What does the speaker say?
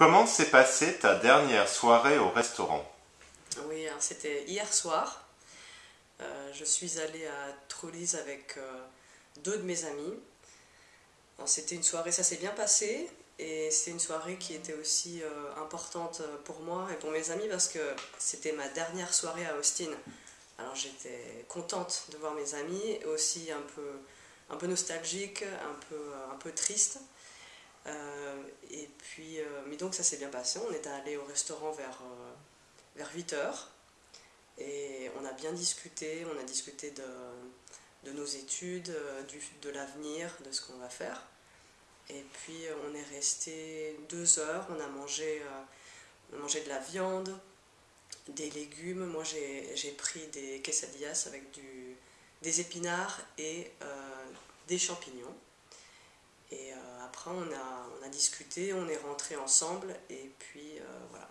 Comment s'est passée ta dernière soirée au restaurant? Oui, c'était hier soir. Euh, je suis allée à Trollis avec euh, deux de mes amis. C'était une soirée, ça s'est bien passé. Et c'était une soirée qui était aussi euh, importante pour moi et pour mes amis parce que c'était ma dernière soirée à Austin. Alors j'étais contente de voir mes amis, aussi un peu, un peu nostalgique, un peu, un peu triste. Puis, mais donc ça s'est bien passé. On est allé au restaurant vers, vers 8 heures. Et on a bien discuté, on a discuté de, nos études, euh, de l'avenir, de ce qu'on va faire. Et puis euh, on est resté deux heures, on a mangé, euh, mangé de la viande, des légumes. Moi j'ai pris des quesadillas avec du, des épinards et des champignons. Et euh, après, on a, on a discuté, on est rentré ensemble, et puis euh, voilà.